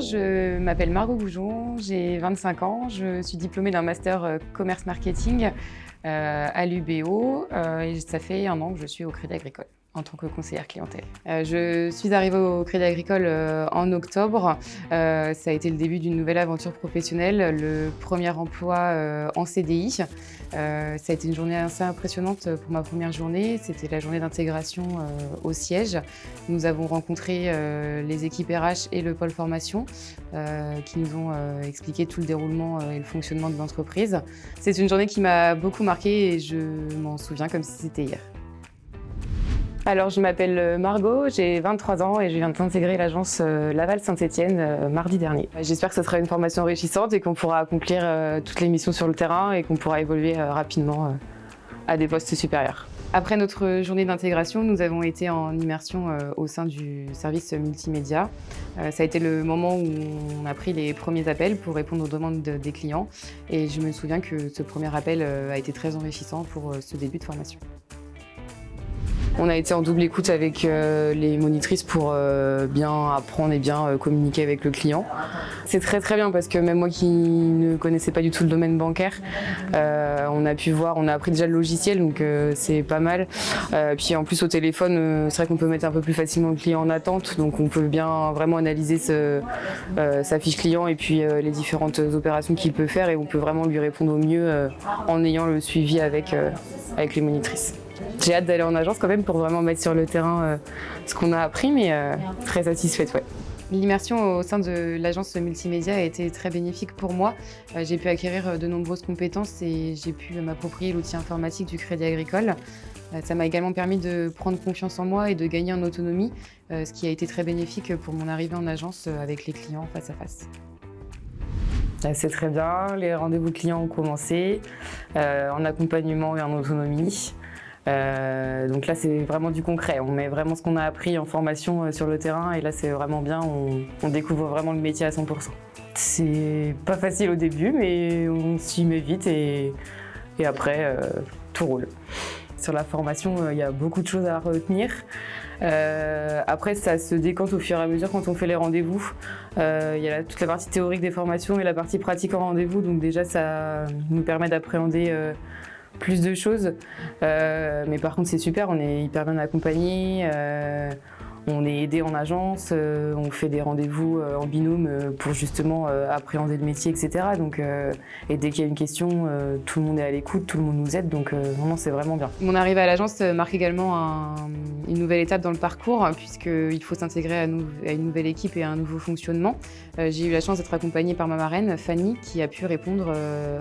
Je m'appelle Margot Goujon, j'ai 25 ans, je suis diplômée d'un master euh, commerce marketing euh, à l'UBO et ça fait un an que je suis au Crédit Agricole en tant que conseillère clientèle. Euh, je suis arrivée au Crédit Agricole euh, en octobre. Euh, ça a été le début d'une nouvelle aventure professionnelle, le premier emploi en CDI. ça a été une journée assez impressionnante pour ma première journée. C'était la journée d'intégration au siège. Nous avons rencontré les équipes RH et le pôle formation qui nous ont expliqué tout le déroulement et le fonctionnement de l'entreprise. C'est une journée qui m'a beaucoup marquée et je m'en souviens comme si c'était hier. Alors, je m'appelle euh, Margot, j'ai 23 ans et je viens d'intégrer l'agence euh, Laval Saint-Etienne euh, mardi dernier. J'espère que ce sera une formation enrichissante et qu'on pourra accomplir toutes les missions sur le terrain et qu'on pourra évoluer rapidement à des postes supérieurs. Après notre journée d'intégration, nous avons été en immersion au sein du service multimédia. Ça a été le moment où on a pris les premiers appels pour répondre aux demandes des clients et je me souviens que ce premier appel a été très enrichissant pour ce début de formation. On a été en double écoute avec euh, les monitrices pour euh, bien apprendre et bien euh, communiquer avec le client. C'est très très bien parce que même moi qui ne connaissais pas du tout le domaine bancaire, on a pu voir, on a appris déjà le logiciel donc c'est pas mal. puis en plus au téléphone, c'est vrai qu'on peut mettre un peu plus facilement le client en attente donc on peut bien vraiment analyser sa fiche client et puis les différentes opérations qu'il peut faire et on peut vraiment lui répondre au mieux en ayant le suivi avec, avec les monitrices. J'ai hâte d'aller en agence quand même pour vraiment mettre sur le terrain euh, ce qu'on a appris, mais euh, très satisfaite, ouais. L'immersion au sein de l'agence multimédia a été très bénéfique pour moi. Euh, j'ai pu acquérir de nombreuses compétences et j'ai pu m'approprier l'outil informatique du Crédit Agricole. Ça m'a également permis de prendre confiance en moi et de gagner en autonomie, ce qui a été très bénéfique pour mon arrivée en agence avec les clients face à face. C'est très bien, les rendez-vous clients ont commencé, en accompagnement et en autonomie. Euh, donc là, c'est vraiment du concret. On met vraiment ce qu'on a appris en formation euh, sur le terrain et là, c'est vraiment bien. On, découvre vraiment le métier à 100%. C'est pas facile au début, mais on s'y met vite et, après, euh, tout roule. Sur la formation, il y a beaucoup de choses à retenir. après, ça se décante au fur et à mesure quand on fait les rendez-vous. Il y a toute la partie théorique des formations et la partie pratique en rendez-vous. Donc déjà, ça nous permet d'appréhender plus de choses. Euh, mais par contre, c'est super, on est hyper bien accompagné. Euh, on est aidé en agence, euh, on fait des rendez-vous en binôme pour justement appréhender le métier, etc. Donc, et dès qu'il y a une question, tout le monde est à l'écoute, tout le monde nous aide, donc vraiment c'est vraiment bien. Mon arrivée à l'agence marque également une nouvelle étape dans le parcours, puisqu'il faut s'intégrer à, à, une nouvelle équipe et à un nouveau fonctionnement. J'ai eu la chance d'être accompagnée par ma marraine, Fanny, qui a pu répondre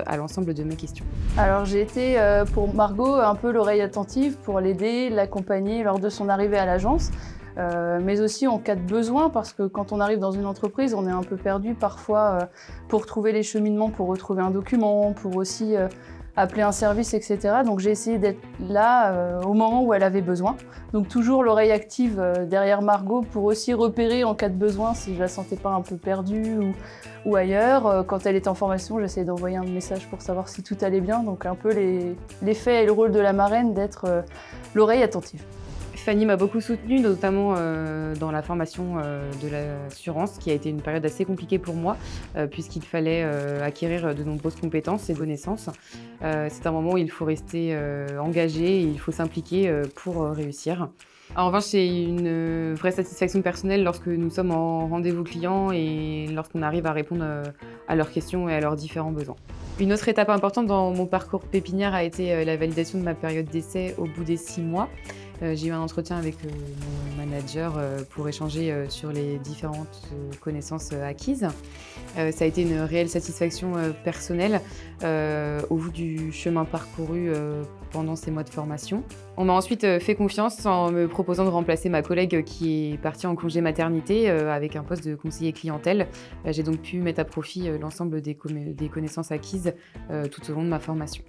à l'ensemble de mes questions. Alors j'ai été pour Margot un peu l'oreille attentive pour l'aider, l'accompagner lors de son arrivée à l'agence. Euh, mais aussi en cas de besoin, parce que quand on arrive dans une entreprise, on est un peu perdu parfois euh, pour trouver les cheminements, pour retrouver un document, pour aussi euh, appeler un service, etc. Donc j'ai essayé d'être là au moment où elle avait besoin. Donc toujours l'oreille active derrière Margot pour aussi repérer en cas de besoin si je la sentais pas un peu perdue ou, ailleurs. Quand elle était en formation, j'essayais d'envoyer un message pour savoir si tout allait bien. Donc un peu l'effet et le rôle de la marraine d'être l'oreille attentive. Fanny m'a beaucoup soutenue, notamment euh, dans la formation euh, de l'assurance, qui a été une période assez compliquée pour moi, euh, puisqu'il fallait acquérir de nombreuses compétences et connaissances. C'est un moment où il faut rester engagé et il faut s'impliquer pour réussir. En revanche, c'est une vraie satisfaction personnelle lorsque nous sommes en rendez-vous client et lorsqu'on arrive à répondre à leurs questions et à leurs différents besoins. Une autre étape importante dans mon parcours pépinière a été la validation de ma période d'essai au bout des six mois. Euh, j'ai eu un entretien avec euh, mon manager euh, pour échanger sur les différentes connaissances acquises. Ça a été une réelle satisfaction personnelle au bout du chemin parcouru pendant ces mois de formation. On m'a ensuite fait confiance en me proposant de remplacer ma collègue qui est partie en congé maternité avec un poste de conseiller clientèle. J'ai donc pu mettre à profit l'ensemble des connaissances acquises tout au long de ma formation.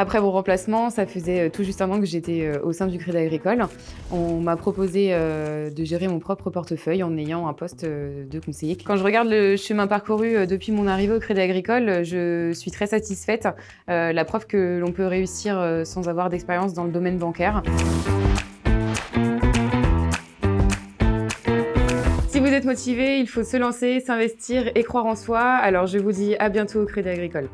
Après mon remplacement, ça faisait euh, tout juste un an que j'étais euh, au sein du Crédit Agricole. On m'a proposé euh, de gérer mon propre portefeuille en ayant un poste de conseiller. Quand je regarde le chemin parcouru depuis mon arrivée au Crédit Agricole, je suis très satisfaite. La preuve que l'on peut réussir sans avoir d'expérience dans le domaine bancaire. être motivé, il faut se lancer, s'investir et croire en soi. Alors je vous dis à bientôt au Crédit Agricole.